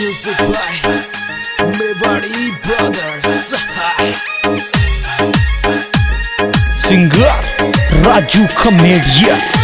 Music by Mevadi Brothers. Singer Raju Comedian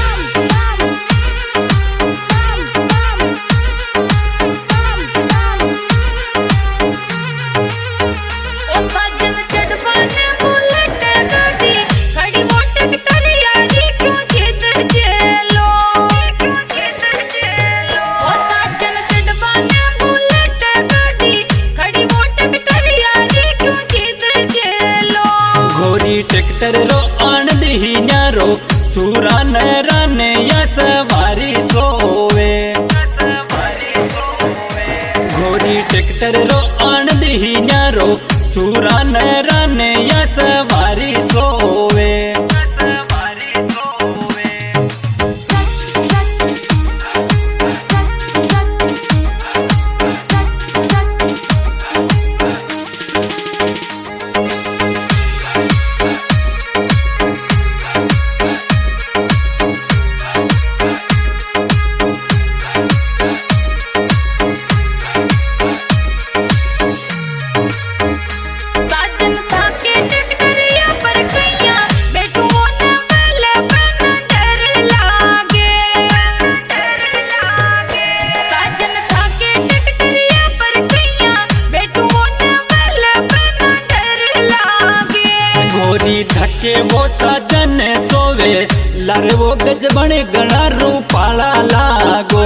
કરવો ગજ બને ગણા રૂપાળા લાગો.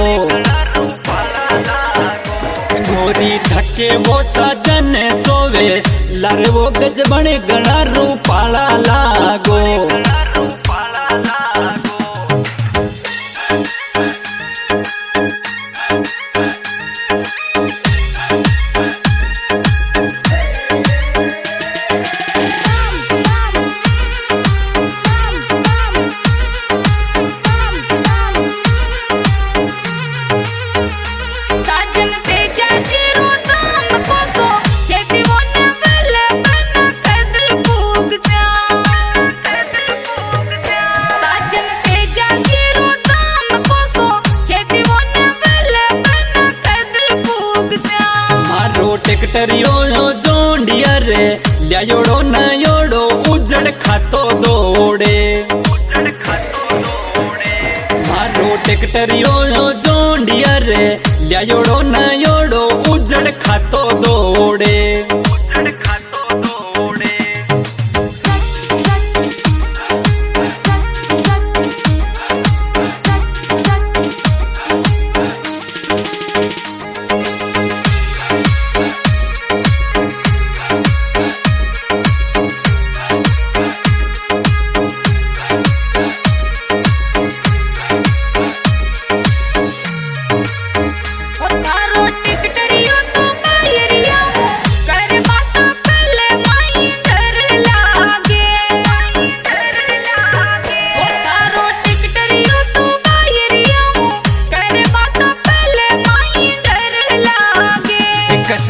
ગોરી ધકે વો સજન સોવે. લારવો ગજ બને ગણા રૂપાળા લાગો. ट्रैक्टर जोंडियर लिया न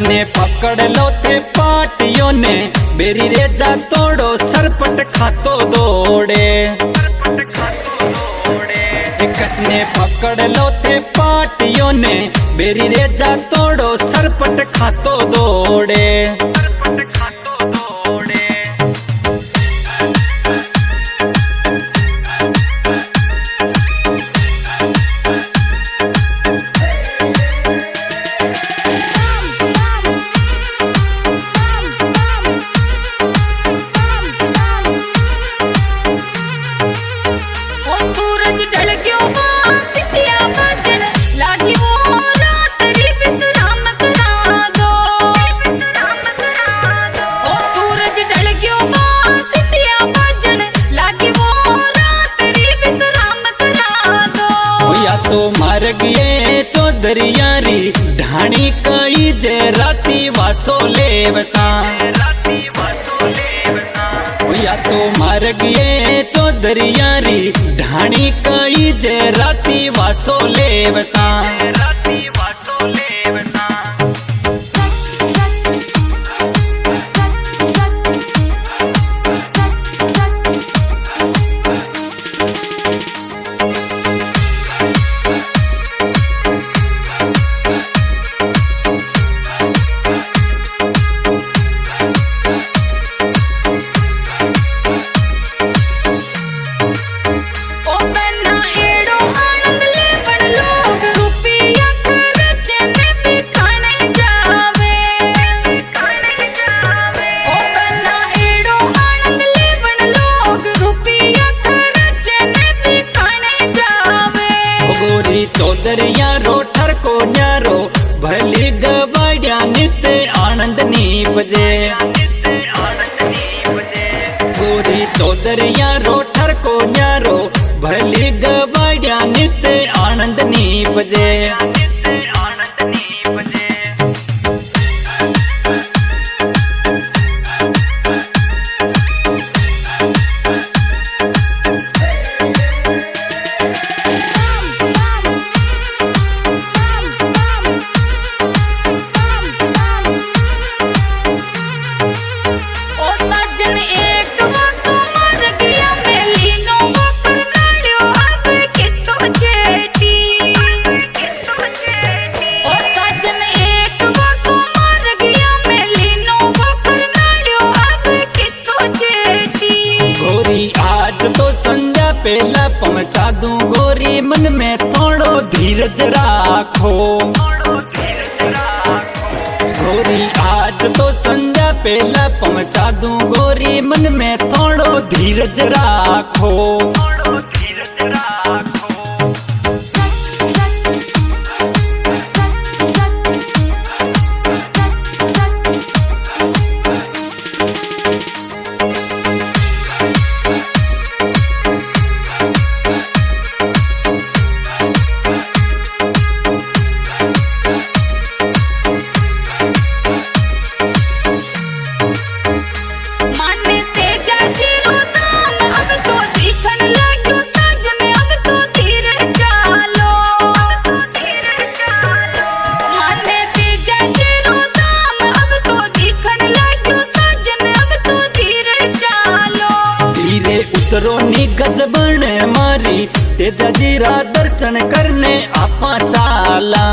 ने पकड़ लो ते पार्टियों ने। मेरी रेजा तोड़ो, सरपट खातो दौड़े। ने पकड़ लो ते पार्टियों ने। मेरी रेजा तोड़ो, सरपट खातो दौड़े। राती वासो ले वसा या तो मार गए चौधरी तो यारी ढाणी कई जे राती वासो ले वसा भले गवाड्या नित आनंद नी बजे मन में थोड़ो धीरज राखो। उतरो नी गजबन मारी तेजा जीरा दर्शन करने आपा चाला।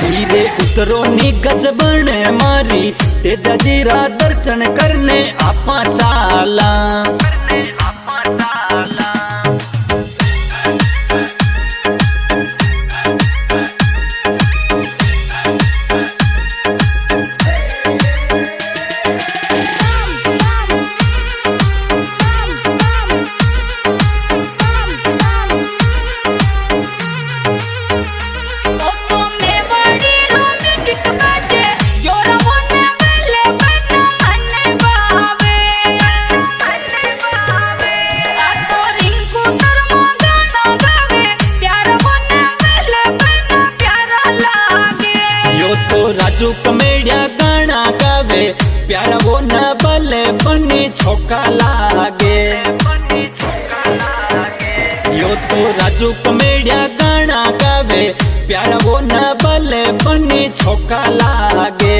धीरे उतरो नी गजबन मारी तेजा जीरा दर्शन करने आपा चाला। प्यारा वो न बल बने छोका लागे।